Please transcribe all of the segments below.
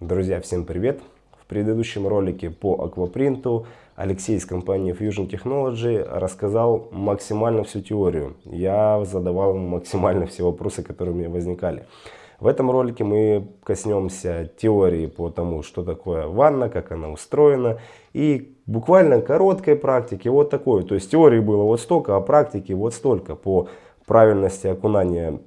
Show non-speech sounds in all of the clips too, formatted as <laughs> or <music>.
Друзья, всем привет! В предыдущем ролике по аквапринту Алексей из компании Fusion Technology рассказал максимально всю теорию. Я задавал максимально все вопросы, которые у меня возникали. В этом ролике мы коснемся теории по тому, что такое ванна, как она устроена. И буквально короткой практики вот такой. То есть теории было вот столько, а практики вот столько по правильности окунания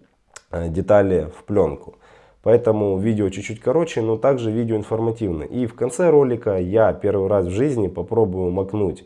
э, детали в пленку. Поэтому видео чуть-чуть короче, но также видео информативно. И в конце ролика я первый раз в жизни попробую макнуть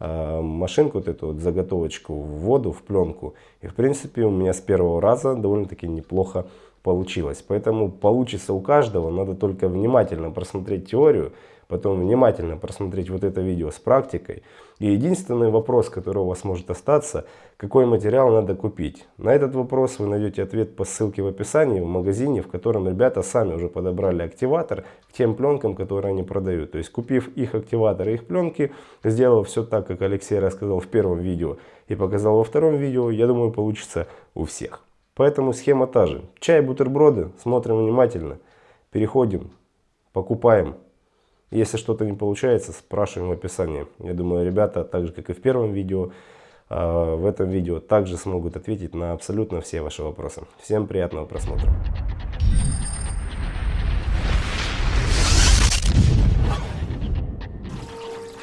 э, машинку, вот эту вот заготовочку в воду, в пленку. И в принципе у меня с первого раза довольно-таки неплохо получилось. Поэтому получится у каждого, надо только внимательно просмотреть теорию потом внимательно просмотреть вот это видео с практикой. И единственный вопрос, который у вас может остаться, какой материал надо купить. На этот вопрос вы найдете ответ по ссылке в описании в магазине, в котором ребята сами уже подобрали активатор к тем пленкам, которые они продают. То есть купив их активатор и их пленки, сделав все так, как Алексей рассказал в первом видео и показал во втором видео, я думаю получится у всех. Поэтому схема та же. Чай, бутерброды, смотрим внимательно, переходим, покупаем. Если что-то не получается, спрашиваем в описании. Я думаю, ребята, так же как и в первом видео, а, в этом видео также смогут ответить на абсолютно все ваши вопросы. Всем приятного просмотра.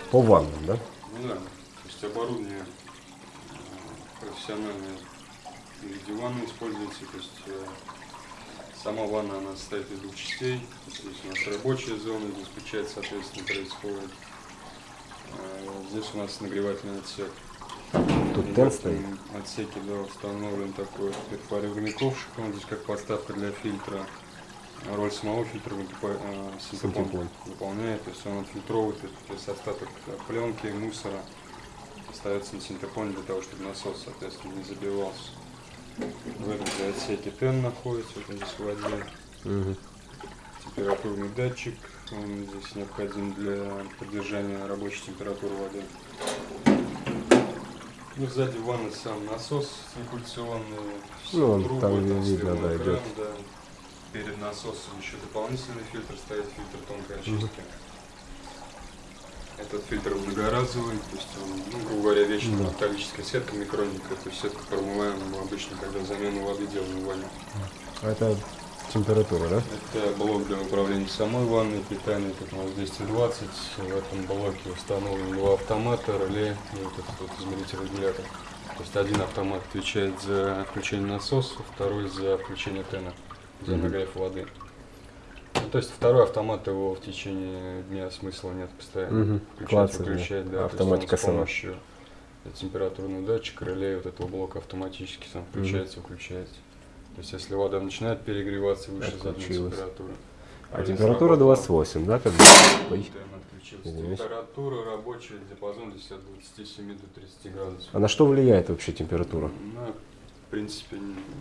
По ваннам, да? Ну да, то есть оборудование э, профессиональное в виде ванны используется, то есть э, Сама ванна она состоит из двух частей. Здесь у нас рабочая зона, здесь печать, соответственно, происходит. Э, здесь у нас нагревательный отсек. Тут тен стоит? отсеке да, установлен такой перфоривный ковшик, он здесь как подставка для фильтра. Роль самого фильтра э, синтепон выполняет, то есть он отфильтровывает то есть остаток пленки, мусора остается на синтепоне для того, чтобы насос, соответственно, не забивался. В этом же отсеке тен находится, вот он здесь в воде. Угу. Температурный датчик, он здесь необходим для поддержания рабочей температуры воды. Ну, сзади ванны сам насос циркуляционный, ну, трубы, там, там видно, да, идет. Да. Перед насосом еще дополнительный фильтр стоит, фильтр тонкой очистки. Угу. Этот фильтр многоразовый, то есть он, ну, грубо говоря, вечная да. металлическая сетка микроника, то есть сетка промываемая мы обычно, когда замену воды делаем в ванне. А это температура, да? Это блок для управления самой ванной, питания, как у нас 220. В этом блоке установлены два автомата, реле и вот этот вот измеритель регулятор. То есть один автомат отвечает за включение насоса, второй за включение тена, за нагрев воды. Ну, то есть второй автомат его в течение дня смысла нет постоянно. Угу. Включать, выключать, да. Автоматика с помощью температурного датчика, реле вот этого блока автоматически сам включается, угу. выключается. То есть если вода начинает перегреваться выше заданной температуры. А температура 28, да? Как бы? Температура рабочая, диапазон здесь от 27 до 30 градусов. А на что влияет вообще температура? На, в принципе,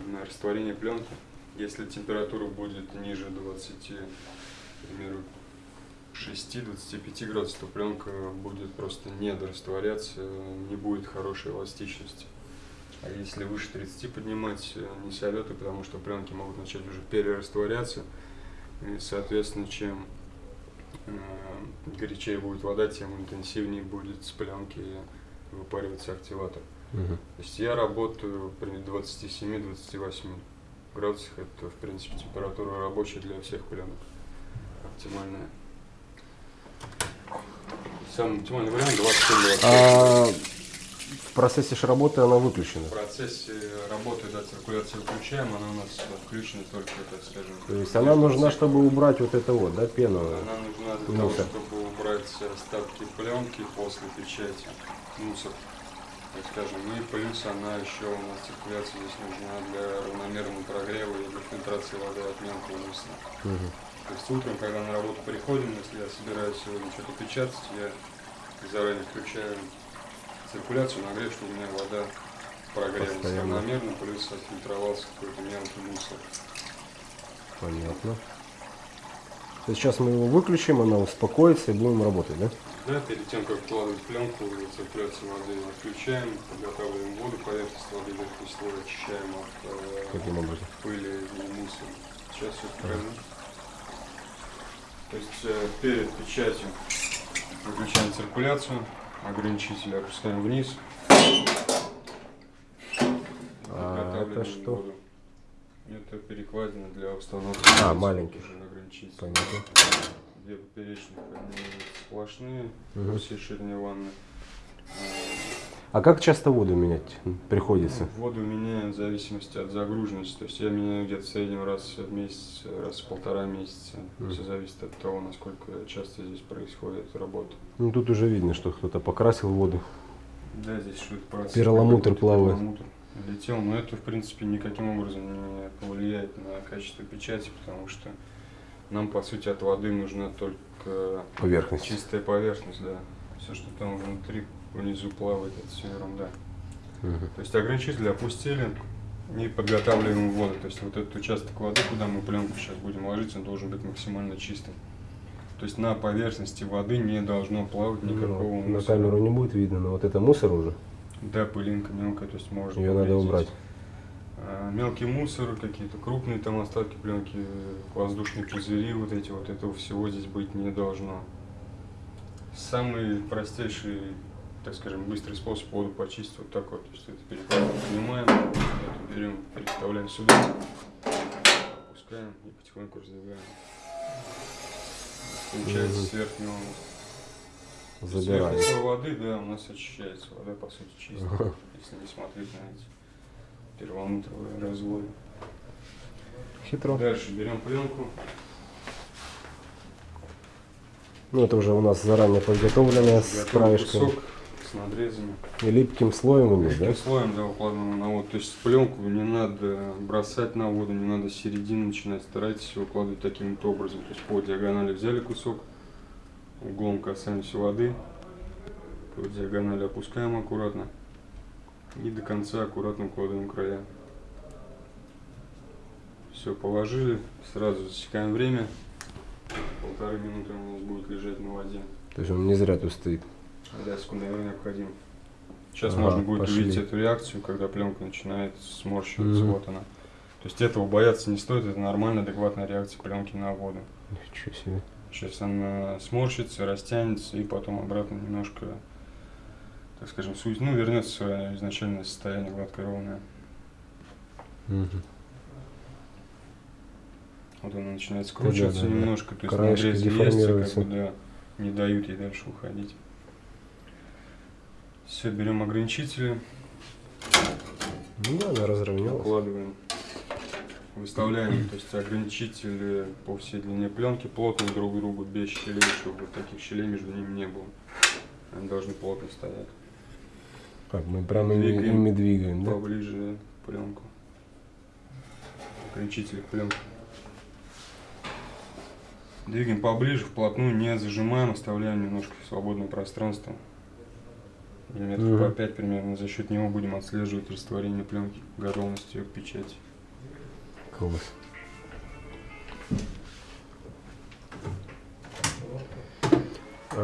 на растворение пленки. Если температура будет ниже 20, к примеру, 6-25 градусов, то пленка будет просто недорастворяться, не будет хорошей эластичности. А если выше 30 поднимать, э, не советую, потому что пленки могут начать уже перерастворяться. И, соответственно, чем э, горячее будет вода, тем интенсивнее будет с пленки выпариваться активатор. Угу. То есть я работаю при 27-28 градусах. Это, в принципе, температура рабочая для всех пленок. Оптимальная. Самый оптимальный вариант 27 а в процессе же работы она выключена? В процессе работы, да, циркуляция выключаем, она у нас включена только, так скажем. То есть она нужна, чтобы убрать вот это вот, да, пену? Она нужна для мусор. того, чтобы убрать остатки пленки после печати, мусор так скажем. И плюс она еще у нас циркуляция здесь нужна для равномерного прогрева и для фильтрации воды от мелкого мусора. Угу. То есть утром, когда на работу приходим, если я собираюсь сегодня что-то печатать, я заранее включаю циркуляцию, нагрев, чтобы у меня вода прогрелась равномерно, плюс отфильтровался какой-то мелкий мусор. Понятно. Сейчас мы его выключим, она успокоится и будем работать, да? Да, перед тем, как вкладывать пленку, циркуляцию воды отключаем, подготавливаем воду, поверхность воды верхний слой очищаем от э, Каким образом? пыли и мусора. Сейчас все покажу. То есть э, перед печатью выключаем циркуляцию, ограничитель опускаем вниз. А, это что? воду. Это перекладина для установки. А, маленький. ограничитель. Понятно. Две поперечных, они сплошные по всей ширине ванны. А как часто воду менять приходится? Ну, Воду меняем в зависимости от загруженности. То есть я меняю где-то в среднем раз в месяц, раз в полтора месяца. Мгм. Все зависит от того, насколько часто здесь происходит работа. Ну тут уже видно, что кто-то покрасил воду. Да, здесь что-то процесс Перламутр плавает. перламутр летел, но это, в принципе, никаким образом не повлияет на качество печати, потому что нам, по сути, от воды нужна только Поверхность. чистая поверхность, да. Все, что там внутри, внизу плавает, это все ерунда. Мгм. То есть ограничитель опустили и подготавливаем воду. То есть вот этот участок воды, куда мы пленку сейчас будем ложить, он должен быть максимально чистым. То есть на поверхности воды не должно плавать никакого Ну, на мусора. камеру не будет видно, но вот это мусор уже. Да, пылинка мелкая, то есть можно Ее надо убрать. А, Мелкий мусор, какие-то крупные там остатки пленки, воздушные пузыри, вот эти вот, этого всего здесь быть не должно. Самый простейший, так скажем, быстрый способ воду почистить вот такой. То есть это перекладываем, поднимаем, эту берем, переставляем сюда, опускаем и потихоньку раздвигаем. Получается Мгм. с верхнего с Забираем. верхнего слоя воды, да, у нас очищается вода, по сути, чистая, если не смотреть на эти перламутровые разводы. Хитро. Дальше берем пленку. Ну это уже у нас заранее подготовленная с краешком. кусок с надрезами. И липким слоем у них, да? Таким слоем, да, укладываем на воду. То есть пленку не надо бросать на воду, не надо с середины начинать. Старайтесь укладывать таким вот образом. То есть по диагонали взяли кусок, углом касаемся воды, по диагонали опускаем аккуратно и до конца аккуратно укладываем края. Все, положили, сразу засекаем время. Полторы минуты у нас будет лежать на воде. То есть он не зря тут стоит. Да, секундомер необходим. Сейчас Ага, можно будет пошли. увидеть эту реакцию, когда пленка начинает сморщиваться. Мгм. Вот она. То есть этого бояться не стоит, это нормальная, адекватная реакция пленки на воду. Ничего себе. Сейчас она сморщится, растянется и потом обратно немножко, так скажем, суть, ну, вернется в свое изначальное состояние гладко ровное. Мгм. Вот она начинает да, скручиваться да, да. немножко, то есть Краешки надрезы есть, деформируются. как бы, да, не дают ей дальше уходить. Все, берем ограничители. Ну да, она разровнялась. Укладываем, выставляем, то есть ограничители по всей длине пленки плотно друг к другу, без щелей, чтобы вот таких щелей между ними не было. Они должны плотно стоять. Так, мы прямо ими, Двигаем. ими двигаем, да? Поближе пленку. Ограничители к пленке. Двигаем поближе, вплотную, не зажимаем, оставляем немножко свободное пространство. Миллиметров Мгм. по 5 примерно. За счет него будем отслеживать растворение пленки, готовность ее к печати. Класс.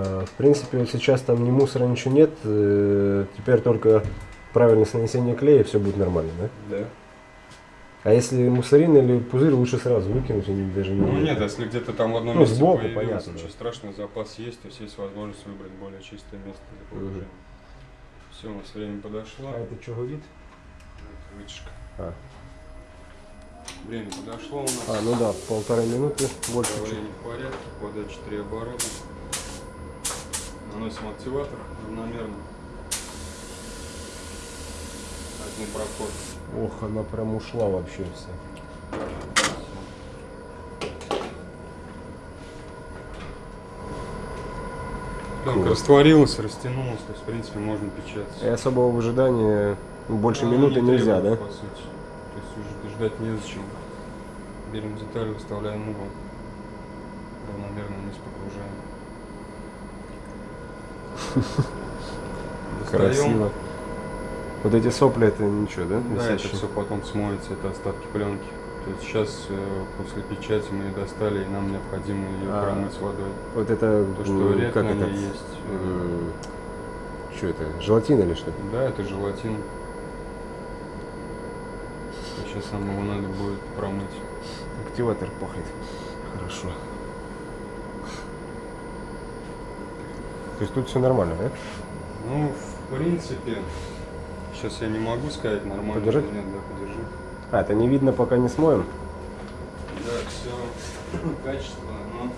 В принципе, вот сейчас там ни мусора, ничего нет. э, Теперь только правильное нанесение клея, все будет нормально, да? Да. А если мусорин или пузырь, лучше сразу выкинуть, они даже не Ну нет, если где-то там в одном Ну, месте сбоку, появилось, понятно, ничего да. страшного, запас есть, то есть есть возможность выбрать более чистое место для положения. Все, у нас время подошло. А это что говорит? Это Вытяжка. А. Время подошло у нас. А, ну да, полторы минуты, больше. Давление в порядке, подача 3 оборота. Наносим активатор равномерно. Один проход. Ох, она прям ушла вообще вся. Пленка Класс. растворилась, растянулась, то есть в принципе можно печатать. И особого выжидания больше Ну, минуты не нельзя, требует, да? По сути. То есть уже ждать незачем. Берем деталь, выставляем угол. Равномерно вниз погружаем. Достаем. Красиво. Вот эти сопли, это ничего, да? Да, это все потом смоется, это остатки пленки. То есть сейчас э, после печати мы ее достали, и нам необходимо ее А. промыть водой. Вот это, То, что рек как это? есть. э, Что это? Желатин или что? Да, это желатин. Сейчас нам его надо будет промыть. Активатор пахнет. Хорошо. То есть тут все нормально, да? Ну, в принципе, сейчас я не могу сказать нормально. Подержать? или Нет, да, подержи. А, это не видно, пока не смоем. Да, все <clears throat> качественно, но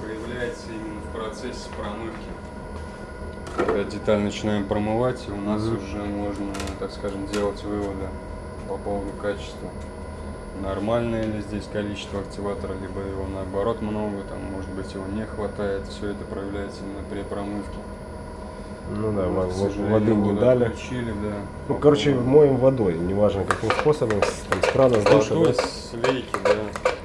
проявляется именно в процессе промывки. Когда деталь начинаем промывать, у нас Мгм. уже можно, так скажем, делать выводы по поводу качества. Нормальное ли здесь количество активатора, либо его наоборот много, там может быть его не хватает. Все это проявляется именно при промывке. Ну да, Вот, воды не дали. отключили, да. Ну, короче, поводу- моем водой, неважно каким способом, там, с крана, с душа, Водой да? с лейки, да,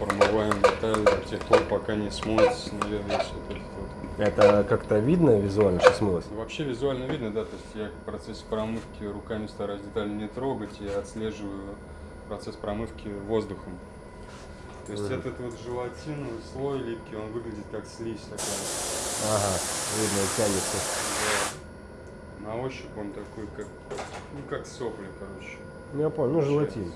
промываем детали до тех пор, пока не смоется, весь вот этот вот. Это как-то видно визуально, что смылось? Вообще визуально видно, да, то есть я в процессе промывки руками стараюсь детали не трогать, я отслеживаю процесс промывки воздухом. То есть этот вот желатиновый слой липкий, он выглядит как слизь такая. Ага, видно, тянется. Да. На ощупь он такой, как, ну, как сопли, короче. Ну, я понял, ну, желатин.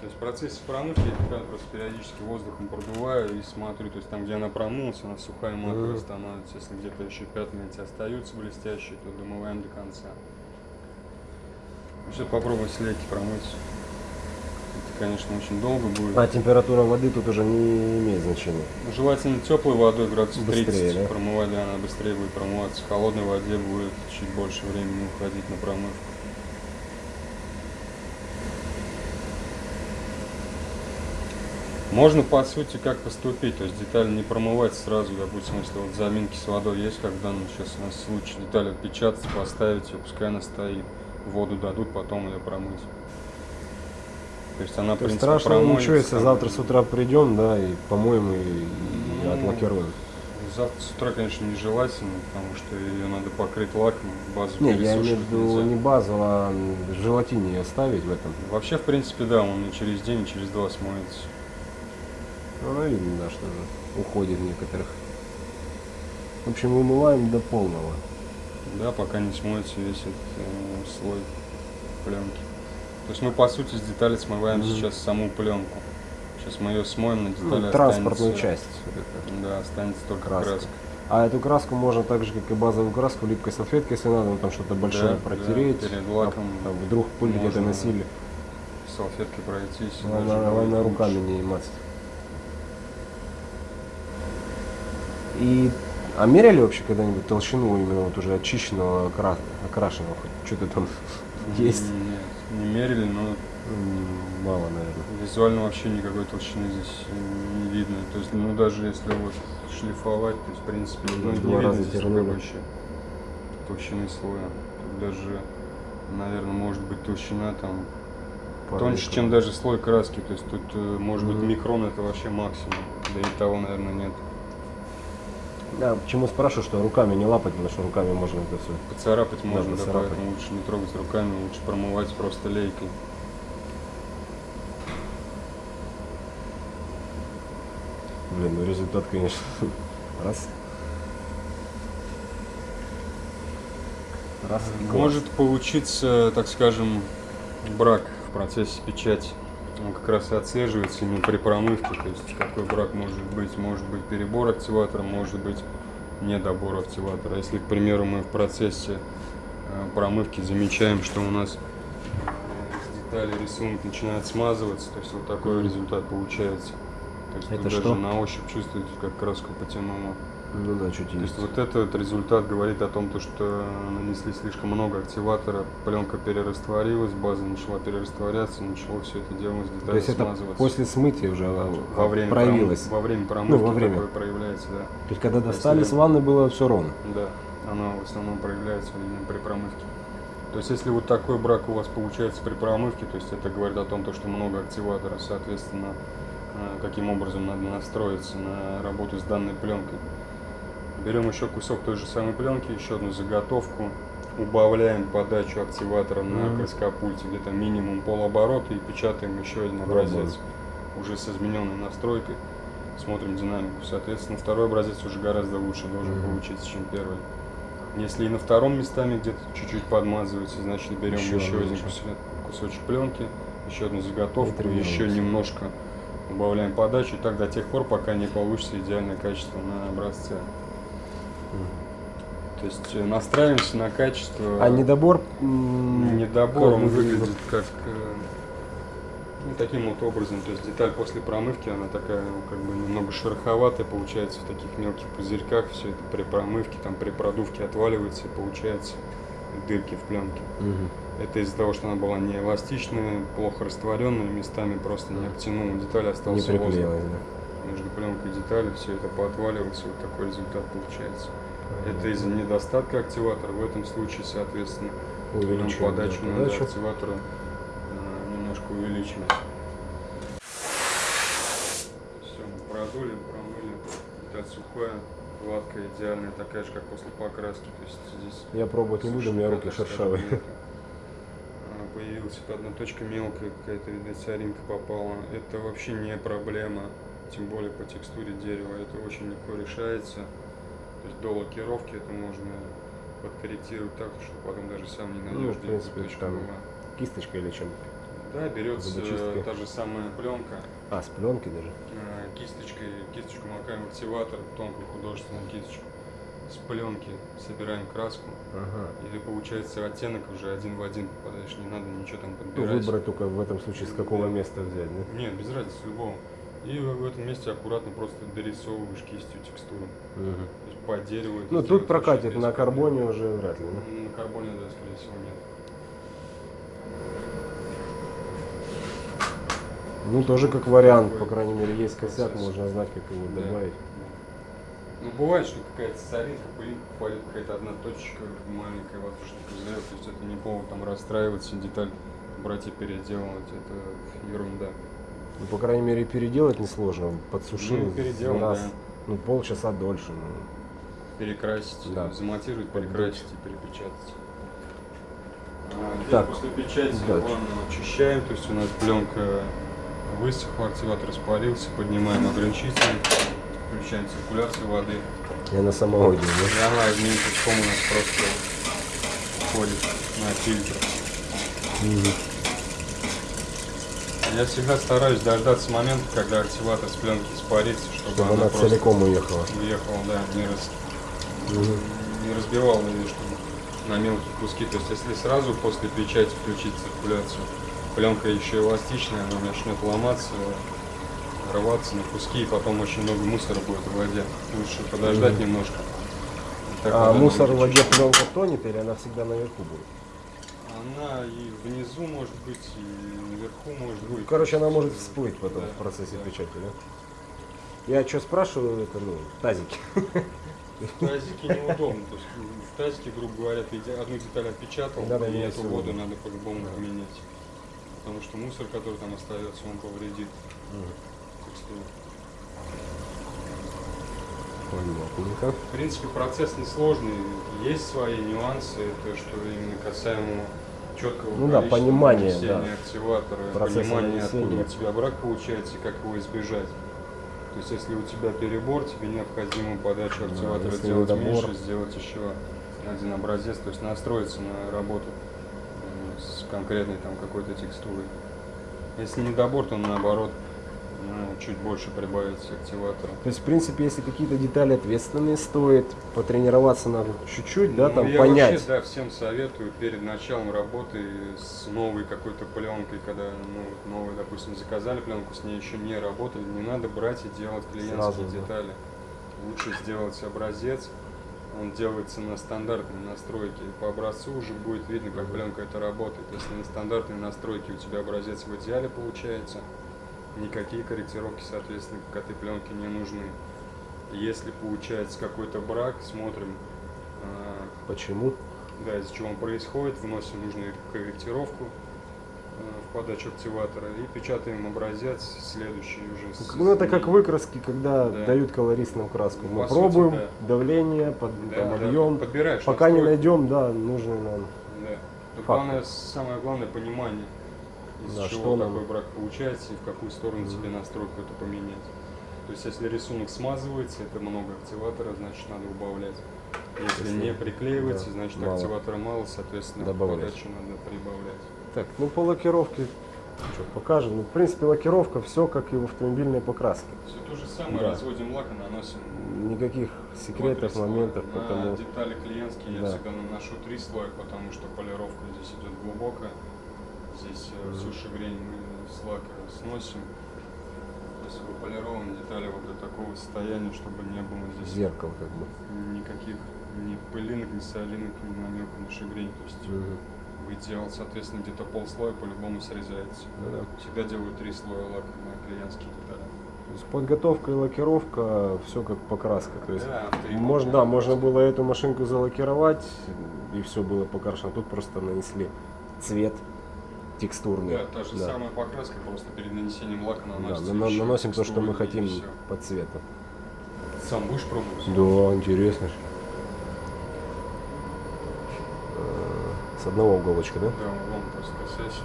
То есть в процессе промывки я просто периодически воздухом продуваю и смотрю, то есть там, где она промылась, она сухая матовая Мгм. становится. Если где-то еще пятна эти остаются блестящие, то домываем до конца. Сейчас попробуем с лейки промыть. Конечно, очень долго будет. А температура воды тут уже не имеет значения. Ну, Желательно теплой водой, градусов Быстрее, 30 да? промывать, да, она быстрее будет промываться. В холодной воде будет чуть больше времени уходить на промывку. Можно, по сути, как поступить, то есть деталь не промывать сразу, допустим, если вот заминки с водой есть, как в данном сейчас у нас случае, деталь отпечатать, поставить ее, пускай она стоит, воду дадут, потом ее промыть. То есть она, То есть принципе, ничего, промоется, если там, завтра с утра придем, да, и помоем и, и Ну, отлакируем. Завтра с утра, конечно, нежелательно, потому что ее надо покрыть лаком, базу Не, я имею в виду не базу, а м, желатине оставить в этом. Вообще, в принципе, да, он и через день, и через два смоется. Ну, видно, да, что же уходит некоторых. В общем, вымываем до полного. Да, пока не смоется весь этот э, слой пленки. То есть мы, по сути, с детали смываем Мгм. сейчас саму пленку. Сейчас мы ее смоем, на Ну, детали транспортную останется- часть. Да, останется только Краска. краска. А эту краску можно так же, как и базовую краску, липкой салфеткой, если надо, ну, там что-то большое Да, протереть. да, перед а лаком там вдруг пыль где-то носили. Салфеткой пройтись. Главное, главное руками не мазать. И а меряли вообще когда-нибудь толщину именно вот уже очищенного, окра- окрашенного? хоть Что-то там <laughs> есть? Мерили, но Мало, наверное. Визуально вообще никакой толщины здесь не видно. То есть, ну даже если вот шлифовать, то есть в принципе Ну, не два видно раза здесь вообще толщины слоя. Тут даже, наверное, может быть толщина там Пару тоньше, микрон. чем даже слой краски. То есть тут э, может быть Мгм. микрон это вообще максимум. Да и того, наверное, нет. Да, почему спрашиваю, что руками не лапать, потому что руками можно это все. Поцарапать можно, да, поэтому лучше не трогать руками, лучше промывать просто лейкой. Блин, ну результат, конечно, <laughs> раз. Раз. Может получиться, так скажем, брак в процессе печати. Он как раз и отслеживается именно при промывке. То есть какой брак может быть? Может быть перебор активатора, может быть недобор активатора. Если, к примеру, мы в процессе э, промывки замечаем, что у нас с детали рисунок начинает смазываться, то есть вот такой результат получается. То есть Это что? даже на ощупь чувствуете, как краску потянуло. Ну да, чуть То есть. есть вот этот результат говорит о том, то, что нанесли слишком много активатора, пленка перерастворилась, база начала перерастворяться, начало все это дело с То деталей есть это после смытия уже а, во время проявилось. пром- во время промывки во время. такое проявляется, да. То есть когда Если- достали с ванны было все ровно. Да, оно в основном проявляется именно при промывке. То есть если вот такой брак у вас получается при промывке, то есть это говорит о том, то, что много активатора, соответственно, э, каким образом надо настроиться на работу с данной пленкой. Берем еще кусок той же самой пленки, еще одну заготовку, убавляем подачу активатора на Мгм. краскопульте где-то минимум полоборота и печатаем еще один образец уже с измененной настройкой. Смотрим динамику. Соответственно, второй образец уже гораздо лучше должен Мгм. получиться, чем первый. Если и на втором местами где-то чуть-чуть подмазывается, значит берем Еще еще, один кусочек, пленки, еще одну заготовку, еще немножко Убавляем подачу и так до тех пор, пока не получится идеальное качество на образце. То есть э, настраиваемся на качество. А недобор... Недобор, как он выглядит? выглядит как э, ну, таким вот образом. То есть деталь после промывки, она такая ну, как бы немного шероховатая получается в таких мелких пузырьках. Все это при промывке, там при продувке отваливается и получается дырки в пленке. Мгм. Это из-за того, что она была не эластичная, плохо растворенная, местами просто не обтянула деталь, Не остался воздух. да? Между пленкой и деталью все это поотваливалось, и вот такой результат получается. Это из-за недостатка активатора. В этом случае, соответственно, берем Увеличиваем подачу, да, надо подачу. активатора э, немножко увеличивать. Все, мы продули, промыли. Деталь сухая, гладкая, идеальная, такая же, как после покраски. То есть здесь Я пробовать не буду, у меня руки шершавые. А, Появилась вот одна точка мелкая, какая-то, видать, соринка попала. Это вообще не проблема, тем более по текстуре дерева. Это очень легко решается. То есть до лакировки это можно подкорректировать так, что потом даже сам не Ну, найдешь, в где принципе, там была. Кисточкой или чем? Да, берется та же самая пленка, А, с пленки даже? э, кисточкой, кисточку макаем в активатор, тонкую художественную кисточку. С пленки собираем краску, Ага. или получается оттенок уже один в один попадаешь, не надо ничего там Ну, подбирать. выбрать только в этом случае, с какого места взять, да? Нет, без разницы, с любого. И в этом месте аккуратно просто дорисовываешь кистью текстуру. Есть по дереву Ну, тут прокатит, на карбоне уже вряд ли, да? На карбоне, да, скорее всего, нет. Ну, тоже как вариант, по крайней мере, есть косяк, процесс. можно знать, как его Да. добавить. Ну, бывает, что какая-то соринка, пылинка попадет, какая-то одна точечка маленькая воздушный пузырь, то есть это не повод там расстраиваться, деталь брать и переделывать, это ерунда. Ну, по крайней мере, переделать несложно. Подсушил Ну, переделать, раз, да. ну, полчаса дольше. ну. Перекрасить, Да. замонтировать, Подбить. перекрасить и перепечатать. А, здесь Так, после печати плавно очищаем, то есть у нас пленка высохла, активатор испарился, поднимаем ограничитель, включаем циркуляцию воды. Я на самого И она одним пучком у нас просто входит на фильтр. Я всегда стараюсь дождаться момента, когда активатор с пленки испарится, чтобы, Чтобы она просто целиком уехала. уехала, да, не, раз, Мгм. не разбивала ее, чтобы на мелкие куски. То есть если сразу после печати включить циркуляцию, пленка еще эластичная, она начнет ломаться, рваться на куски, и потом очень много мусора будет в воде. Лучше подождать немножко. И так А мусор в воде пленка тонет или она всегда наверху будет? Она и внизу может быть, и наверху может быть. Короче, она может всплыть потом да, в процессе да. печати, да? Я что спрашиваю, это, ну, тазики. <laughs> В тазике неудобно. То есть в тазике, грубо говоря, ты одну деталь отпечатал, Надо и менять эту воду воду. надо по-любому поменять. Потому что мусор, который там остается, он повредит текстуру. Понятненько. В принципе, процесс несложный, есть свои нюансы, это что именно касаемо четкого Ну да, нанесения да. активатора, Процесса понимание, откуда нанесения. у тебя брак получается и как его избежать. То есть, если у тебя перебор, тебе необходимо подачу активатора если делать недобор. меньше, сделать еще один образец, то есть настроиться на работу э, с конкретной там какой-то текстурой. Если недобор, то наоборот, ну, чуть больше прибавить активатора. То есть, в принципе, если какие-то детали ответственные, стоит потренироваться надо чуть-чуть, да, Ну, там я понять. Вообще, да, всем советую перед началом работы с новой какой-то пленкой, когда ну, новую, допустим, заказали пленку, с ней еще не работали, не надо брать и делать клиентские Сразу, да. детали. Лучше сделать образец, он делается на стандартной настройке. По образцу уже будет видно, как пленка это работает. Если на стандартной настройке у тебя образец в идеале получается, никакие корректировки, соответственно, к этой пленке не нужны. Если получается какой-то брак, смотрим, а, Почему? да, из-за чего он происходит, вносим нужную корректировку э, в подачу активатора и печатаем образец следующий уже. с- Ну, это как выкраски, когда Да. дают колористную краску. Мы по сути, пробуем да. давление, под, Да, там, объем. Пока не настройку. найдем, да, нужный нам. Да. Главное, самое главное понимание, из Да, чего что нам- какой брак получается и в какую сторону тебе настройку эту поменять. То есть если рисунок смазывается, это много активатора, значит надо убавлять. Если, Если- не приклеивается, да, значит мало. активатора мало, соответственно Добавлять. подачу надо прибавлять. Так, ну по лакировке Что покажем. Ну, в принципе, лакировка все как и в автомобильной покраске. Все то же самое, Да. разводим лак и наносим. Никаких секретов, слоя. моментов, На потому детали клиентские Да. я всегда наношу три слоя, потому что полировка здесь идет глубокая. Здесь э, всю шагрень мы с лака сносим. Если вы полированы детали вот до такого состояния, чтобы не было здесь зеркало как бы. никаких ни пылинок, ни солинок, ни намека на шагрень. То есть Мгм. в идеал, соответственно, где-то полслоя по-любому срезается. Да. Всегда делаю три слоя лака на клиентские детали. То есть подготовка и лакировка, все как покраска. То есть Да, можно, да, можно было эту машинку залакировать, и все было покрашено. Тут просто нанесли цвет текстурный. Да, та же Да. самая покраска, просто перед нанесением лака Да, наносится. нано- еще наносим то, что мы хотим по цвету. Сам будешь пробовать? Да, интересно. Э, С одного уголочка, да? Да, вон просто касайся.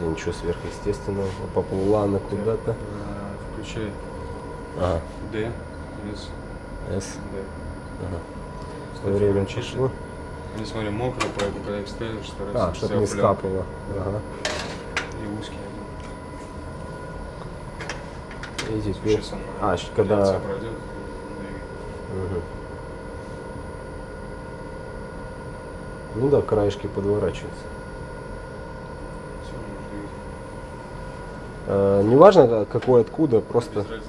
Да ничего сверхъестественного. Поплыла она куда-то. Э, Включай Ага, D, S, S. D. Ага. Время включить. Не смотри, мокро, поэтому когда их ставишь, старайся А, чтобы не скапало. Ага. И один. И теперь... Сейчас она А, когда... пройдет. Мгм. Ну да, краешки подворачиваются. Э, неважно, ка- какой откуда, просто... Без разницы.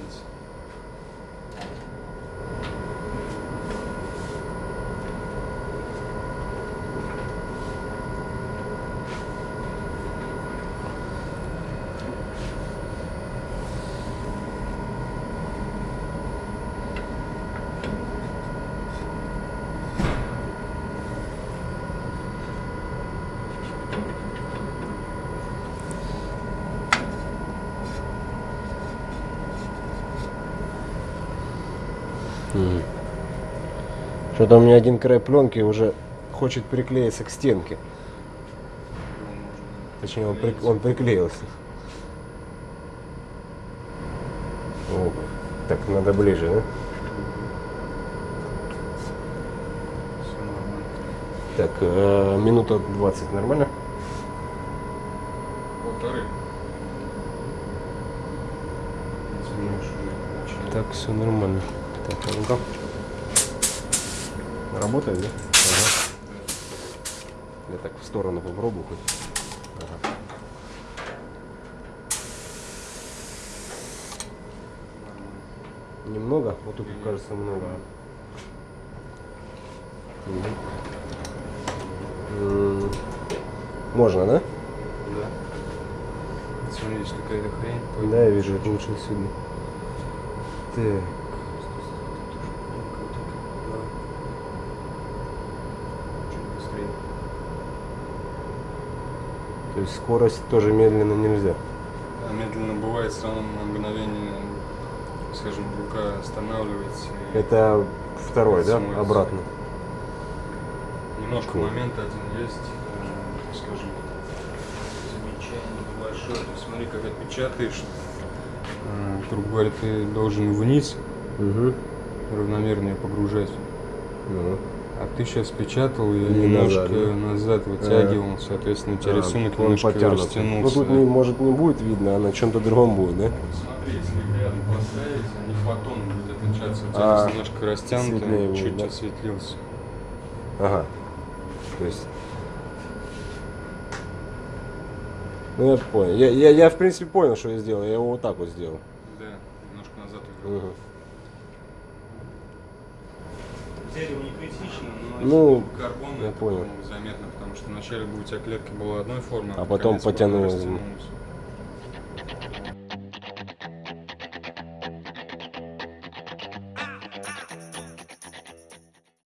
Что-то у меня один край пленки уже хочет приклеиться к стенке. Точнее, он, прик- он приклеился. О, так, надо ближе, да? Так, э, минута 20, нормально? Полторы. Так, все нормально. Так, а ну-ка. Работает, да? Ага. Я так в сторону попробую хоть. Ага. Немного? Вот тут кажется много. М, Можно, да? Да. Смотри, есть какая-то хрень. Да, я вижу, это лучше отсюда. Так. Чуть быстрее. То есть скорость тоже медленно нельзя. Да, медленно бывает, все равно на мгновение, скажем, рука останавливается. Это второй, да? Обратно. Немножко Cool. момент один есть, э, скажем, замечание небольшое. Есть смотри, когда печатаешь, э, грубо говоря, ты должен вниз Угу. равномерно ее погружать. Ну. А ты сейчас печатал и немножко назад, да? назад вытягивал, соответственно, у тебя А, рисунок немножко потянут. растянулся. Ну тут не, может не будет видно, а на чем-то другом будет, да? Смотри, если рядом поставить, они фотон будет отличаться. У тебя А, немножко растянуто, будет, чуть да? осветлился. Ага. То есть. Ну я понял. Я, я, я в принципе понял, что я сделал. Я его вот так вот сделал. Да, немножко назад увел. Мгм. Дерево не критично, но Ну, карбон я это понял. заметно, потому что вначале бы у тебя клетка была одной формы, А под потом потянулась.